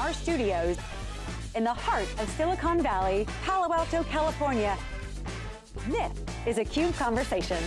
our studios in the heart of Silicon Valley, Palo Alto, California. This is a CUBE Conversation.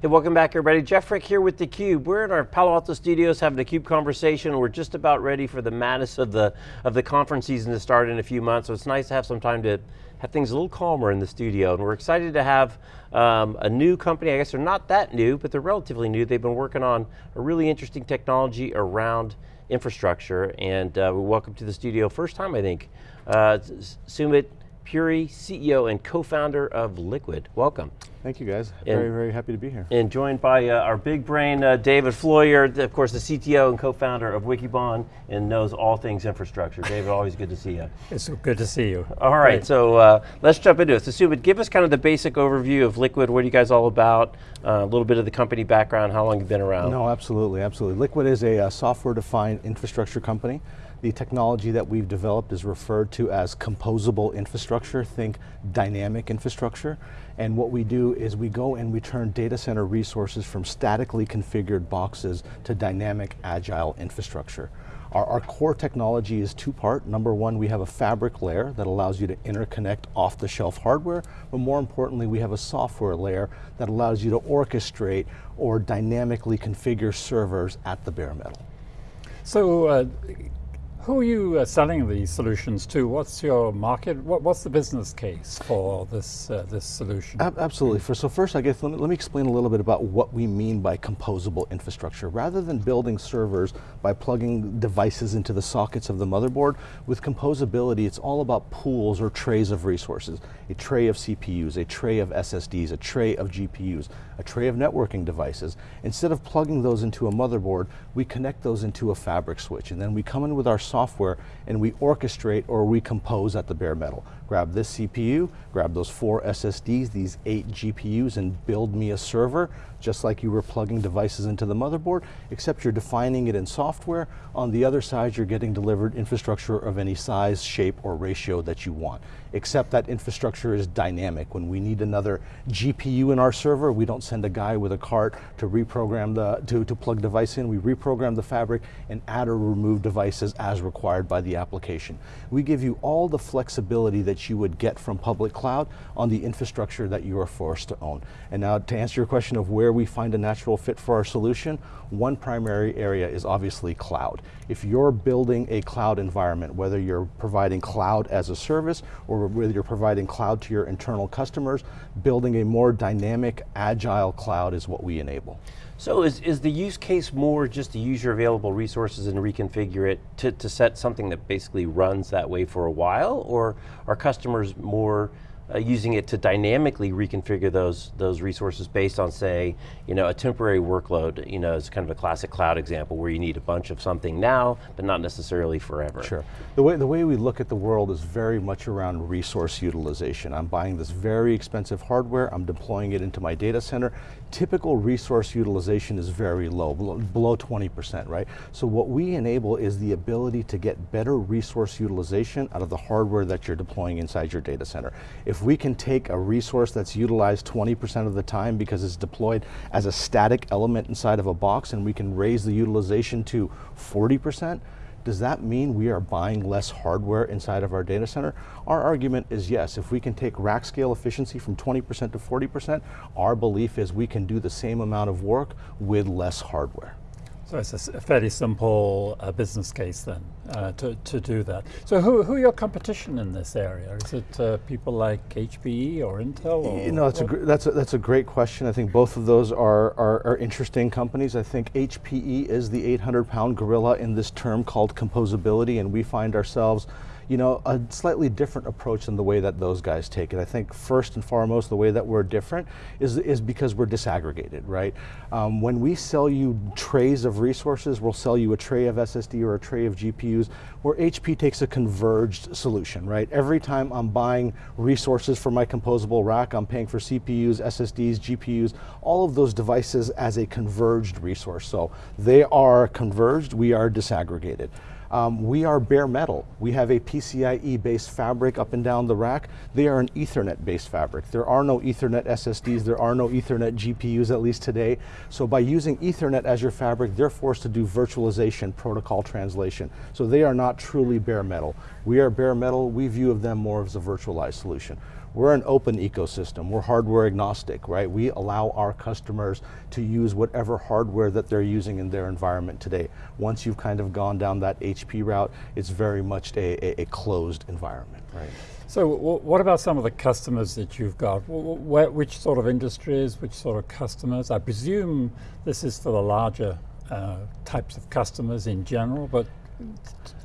Hey, welcome back everybody. Jeff Frick here with theCUBE. We're in our Palo Alto studios having a CUBE conversation. We're just about ready for the madness of the, of the conference season to start in a few months, so it's nice to have some time to have things a little calmer in the studio. And we're excited to have um, a new company, I guess they're not that new, but they're relatively new. They've been working on a really interesting technology around infrastructure, and uh, we welcome to the studio, first time I think, uh, Sumit Puri, CEO and co-founder of Liqid. Welcome. Thank you guys, and, very, very happy to be here. And joined by uh, our big brain, uh, David Floyer, of course the CTO and co-founder of Wikibon and knows all things infrastructure. David, always good to see you. It's good to see you. All right, Great. so uh, let's jump into it. So Sumit, give us kind of the basic overview of Liqid, what are you guys all about, uh, a little bit of the company background, how long you've been around. No, absolutely, absolutely. Liqid is a uh, software-defined infrastructure company. The technology that we've developed is referred to as composable infrastructure, think dynamic infrastructure. And what we do is we go and we turn data center resources from statically configured boxes to dynamic agile infrastructure. Our, our, core technology is two-part. Number one, we have a fabric layer that allows you to interconnect off-the-shelf hardware, but more importantly, we have a software layer that allows you to orchestrate or dynamically configure servers at the bare metal. So, uh, who are you uh, selling these solutions to? What's your market? What, what's the business case for this uh, this solution? absolutely. For, so first, I guess let me, let me explain a little bit about what we mean by composable infrastructure. Rather than building servers by plugging devices into the sockets of the motherboard, with composability, it's all about pools or trays of resources. A tray of CPUs, a tray of SSDs, a tray of GPUs, a tray of networking devices. Instead of plugging those into a motherboard, we connect those into a fabric switch, and then we come in with our software and we orchestrate or we compose at the bare metal. Grab this CPU, grab those four SSDs, these eight GPUs, and build me a server, just like you were plugging devices into the motherboard, except you're defining it in software. On the other side, you're getting delivered infrastructure of any size, shape, or ratio that you want. Except that infrastructure is dynamic. When we need another GPU in our server, we don't send a guy with a cart to reprogram the, to, to plug device in, we reprogram the fabric and add or remove devices as required by the application. We give you all the flexibility that you would get from public cloud on the infrastructure that you are forced to own. And now to answer your question of where we find a natural fit for our solution, one primary area is obviously cloud. If you're building a cloud environment, whether you're providing cloud as a service or whether you're providing cloud to your internal customers, building a more dynamic, agile cloud is what we enable. So is, is the use case more just to use your available resources and reconfigure it to, to set something that basically runs that way for a while, or are customers more uh, using it to dynamically reconfigure those those resources based on, say, you know, a temporary workload. You know, it's kind of a classic cloud example where you need a bunch of something now, but not necessarily forever. Sure. The way the way we look at the world is very much around resource utilization. I'm buying this very expensive hardware. I'm deploying it into my data center. Typical resource utilization is very low, below, below 20%, right? So what we enable is the ability to get better resource utilization out of the hardware that you're deploying inside your data center. If if we can take a resource that's utilized 20% of the time because it's deployed as a static element inside of a box and we can raise the utilization to 40%, does that mean we are buying less hardware inside of our data center? Our argument is yes, if we can take rack scale efficiency from 20% to 40%, our belief is we can do the same amount of work with less hardware. So it's a fairly simple uh, business case then uh, to, to do that. So who, who are your competition in this area? Is it uh, people like HPE or Intel? Or you know, that's a, that's, a, that's a great question. I think both of those are, are, are interesting companies. I think HPE is the 800 pound gorilla in this term called composability and we find ourselves you know, a slightly different approach than the way that those guys take it. I think first and foremost, the way that we're different is, is because we're disaggregated, right? Um, when we sell you trays of resources, we'll sell you a tray of SSD or a tray of GPUs, where HP takes a converged solution, right? Every time I'm buying resources for my composable rack, I'm paying for CPUs, SSDs, GPUs, all of those devices as a converged resource. So they are converged, we are disaggregated. Um, we are bare metal. We have a PCIe based fabric up and down the rack. They are an ethernet based fabric. There are no ethernet SSDs, there are no ethernet GPUs at least today. So by using ethernet as your fabric, they're forced to do virtualization protocol translation. So they are not truly bare metal. We are bare metal, we view of them more as a virtualized solution. We're an open ecosystem. We're hardware agnostic, right? We allow our customers to use whatever hardware that they're using in their environment today. Once you've kind of gone down that HP route, it's very much a, a, a closed environment, right? So what about some of the customers that you've got? Where, which sort of industries, which sort of customers? I presume this is for the larger uh, types of customers in general, but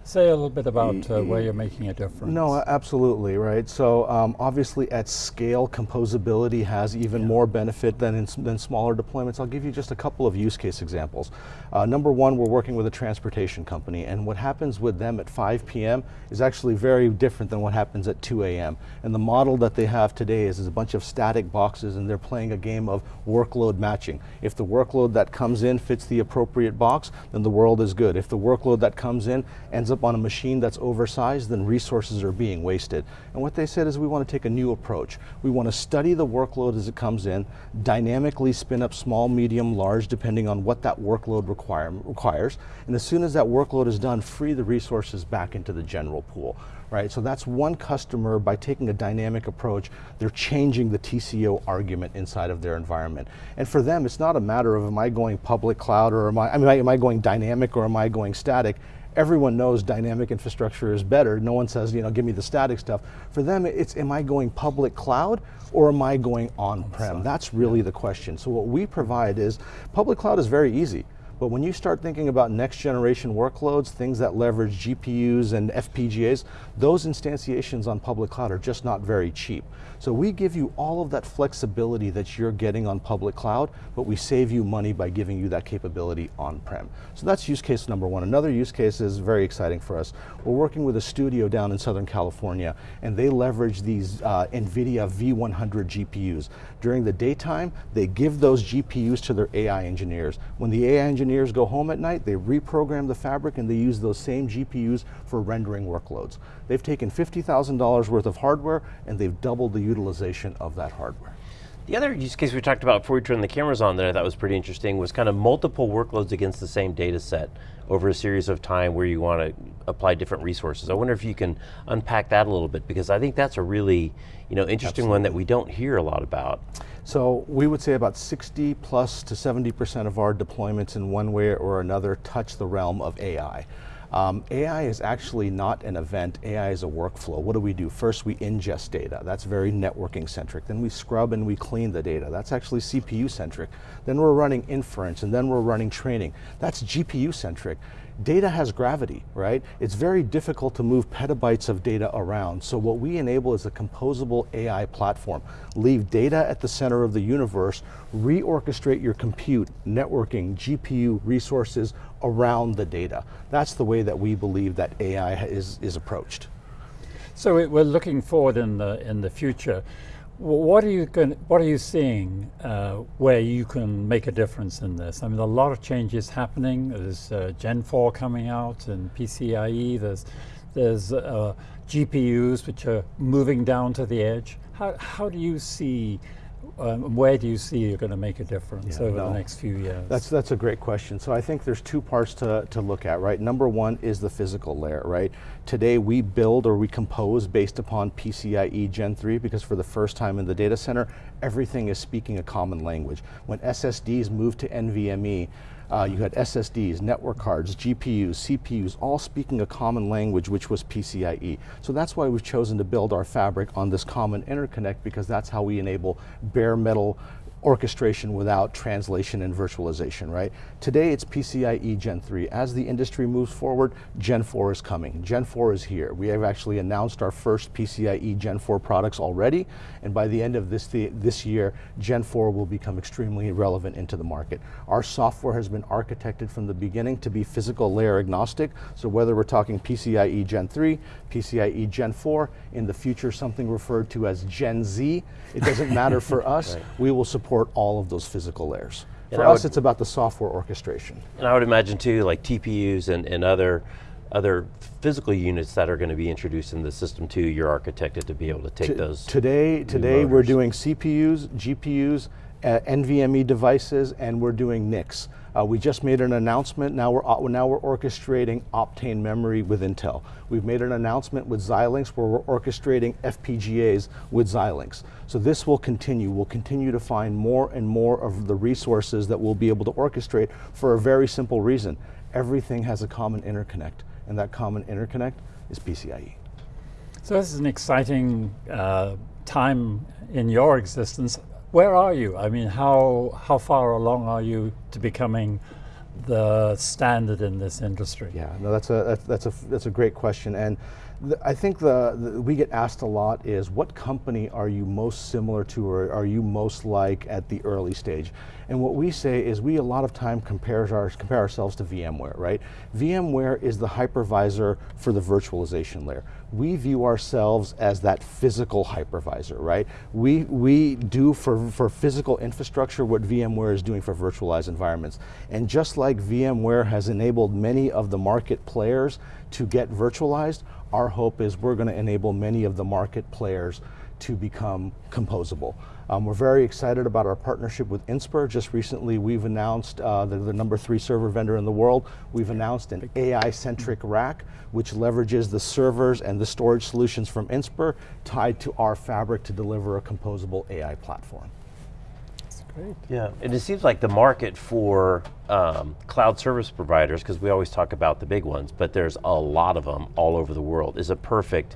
Say a little bit about uh, where you're making a difference. No, absolutely, right? So um, obviously at scale, composability has even yeah. more benefit than, in, than smaller deployments. I'll give you just a couple of use case examples. Uh, number one, we're working with a transportation company and what happens with them at 5 p.m. is actually very different than what happens at 2 a.m. And the model that they have today is, is a bunch of static boxes and they're playing a game of workload matching. If the workload that comes in fits the appropriate box, then the world is good. If the workload that comes in ends up up on a machine that's oversized, then resources are being wasted. And what they said is we want to take a new approach. We want to study the workload as it comes in, dynamically spin up small, medium, large, depending on what that workload require, requires. And as soon as that workload is done, free the resources back into the general pool right? So that's one customer, by taking a dynamic approach, they're changing the TCO argument inside of their environment. And for them, it's not a matter of am I going public cloud or am I, I mean, am I going dynamic or am I going static? Everyone knows dynamic infrastructure is better. No one says, you know, give me the static stuff. For them, it's am I going public cloud or am I going on-prem? That's really the question. So what we provide is, public cloud is very easy. But when you start thinking about next generation workloads, things that leverage GPUs and FPGAs, those instantiations on public cloud are just not very cheap. So we give you all of that flexibility that you're getting on public cloud, but we save you money by giving you that capability on-prem. So that's use case number one. Another use case is very exciting for us. We're working with a studio down in Southern California, and they leverage these uh, NVIDIA V100 GPUs. During the daytime, they give those GPUs to their AI engineers. When the AI engineers go home at night, they reprogram the fabric and they use those same GPUs for rendering workloads. They've taken $50,000 worth of hardware and they've doubled the utilization of that hardware. The other use case we talked about before we turned the cameras on that I thought was pretty interesting was kind of multiple workloads against the same data set over a series of time where you want to apply different resources. I wonder if you can unpack that a little bit because I think that's a really you know, interesting Absolutely. one that we don't hear a lot about. So we would say about 60 plus to 70% of our deployments in one way or another touch the realm of AI. Um, AI is actually not an event, AI is a workflow. What do we do? First we ingest data, that's very networking centric. Then we scrub and we clean the data, that's actually CPU centric. Then we're running inference and then we're running training, that's GPU centric data has gravity, right? It's very difficult to move petabytes of data around. So what we enable is a composable AI platform. Leave data at the center of the universe, reorchestrate your compute, networking, GPU resources around the data. That's the way that we believe that AI is, is approached. So we're looking forward in the, in the future. What are you going, What are you seeing uh, where you can make a difference in this? I mean, a lot of changes happening. There's uh, Gen 4 coming out and PCIe. There's there's uh, GPUs which are moving down to the edge. How how do you see um, where do you see you're going to make a difference yeah, over no, the next few years? That's that's a great question. So I think there's two parts to, to look at, right? Number one is the physical layer, right? Today we build or we compose based upon PCIe Gen 3 because for the first time in the data center, everything is speaking a common language. When SSDs move to NVMe, uh, you had SSDs, network cards, GPUs, CPUs, all speaking a common language, which was PCIe. So that's why we've chosen to build our fabric on this common interconnect because that's how we enable bare metal orchestration without translation and virtualization, right? Today it's PCIe Gen 3. As the industry moves forward, Gen 4 is coming. Gen 4 is here. We have actually announced our first PCIe Gen 4 products already, and by the end of this, this year, Gen 4 will become extremely relevant into the market. Our software has been architected from the beginning to be physical layer agnostic, so whether we're talking PCIe Gen 3, PCIe Gen 4, in the future something referred to as Gen Z, it doesn't matter for us, right. we will support support all of those physical layers. For us, would, it's about the software orchestration. And I would imagine too, like TPUs and, and other other physical units that are going to be introduced in the system too, you're architected to be able to take T- those. Today, today we're doing CPUs, GPUs, uh, NVMe devices, and we're doing NICs. Uh, we just made an announcement. Now we're uh, now we're orchestrating Optane memory with Intel. We've made an announcement with Xilinx where we're orchestrating FPGAs with Xilinx. So this will continue. We'll continue to find more and more of the resources that we'll be able to orchestrate for a very simple reason. Everything has a common interconnect, and that common interconnect is PCIe. So this is an exciting uh, time in your existence. Where are you? I mean, how how far along are you to becoming the standard in this industry? Yeah, no, that's a that's, that's a that's a great question, and I think the, the we get asked a lot is what company are you most similar to, or are you most like at the early stage? And what we say is we a lot of time compare our compare ourselves to VMware, right? VMware is the hypervisor for the virtualization layer. We view ourselves as that physical hypervisor, right? We we do for for physical infrastructure what VMware is doing for virtualized environments, and just like VMware has enabled many of the market players to get virtualized, our hope is we're going to enable many of the market players to become composable. Um, we're very excited about our partnership with Inspur. Just recently, we've announced uh, they're the number three server vendor in the world. We've announced an AI-centric rack, which leverages the servers and the storage solutions from Inspur tied to our fabric to deliver a composable AI platform. Great. Yeah, and it seems like the market for um, cloud service providers, because we always talk about the big ones, but there's a lot of them all over the world, is a perfect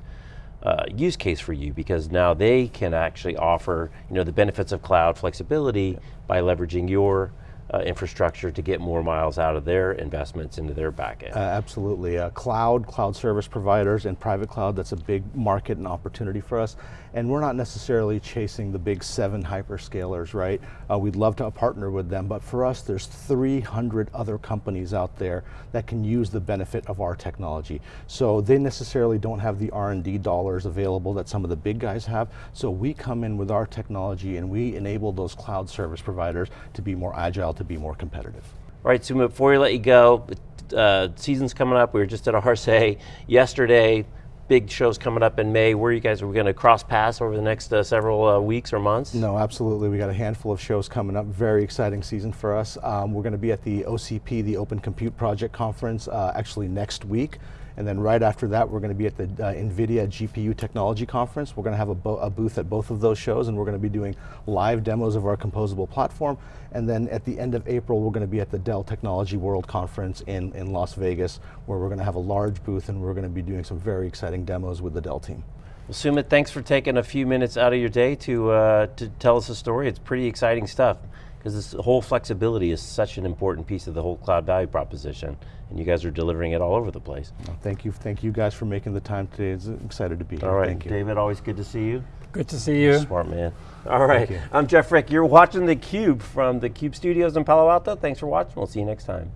uh, use case for you because now they can actually offer you know the benefits of cloud flexibility by leveraging your uh, infrastructure to get more miles out of their investments into their backend. Uh, absolutely. Uh, cloud, cloud service providers, and private cloud, that's a big market and opportunity for us. And we're not necessarily chasing the big seven hyperscalers, right? Uh, we'd love to partner with them, but for us, there's 300 other companies out there that can use the benefit of our technology. So they necessarily don't have the R&D dollars available that some of the big guys have. So we come in with our technology and we enable those cloud service providers to be more agile, to be more competitive. All right, Sumit, before we let you go, uh, season's coming up. We were just at a RSA yesterday. Big shows coming up in May. Where are you guys? Are we going to cross paths over the next uh, several uh, weeks or months? No, absolutely. We got a handful of shows coming up. Very exciting season for us. Um, we're going to be at the OCP, the Open Compute Project Conference, uh, actually next week. And then right after that, we're going to be at the uh, NVIDIA GPU Technology Conference. We're going to have a, bo a, booth at both of those shows, and we're going to be doing live demos of our composable platform. And then at the end of April, we're going to be at the Dell Technology World Conference in, in Las Vegas, where we're going to have a large booth, and we're going to be doing some very exciting demos with the Dell team. Well, Sumit, thanks for taking a few minutes out of your day to, uh, to tell us a story. It's pretty exciting stuff because this whole flexibility is such an important piece of the whole cloud value proposition, and you guys are delivering it all over the place. Well, thank you, thank you guys for making the time today. It's excited to be here. All right, thank you. David, always good to see you. Good to see you. Smart man. All right. I'm Jeff Frick. You're watching theCUBE from the CUBE studios in Palo Alto. Thanks for watching. We'll see you next time.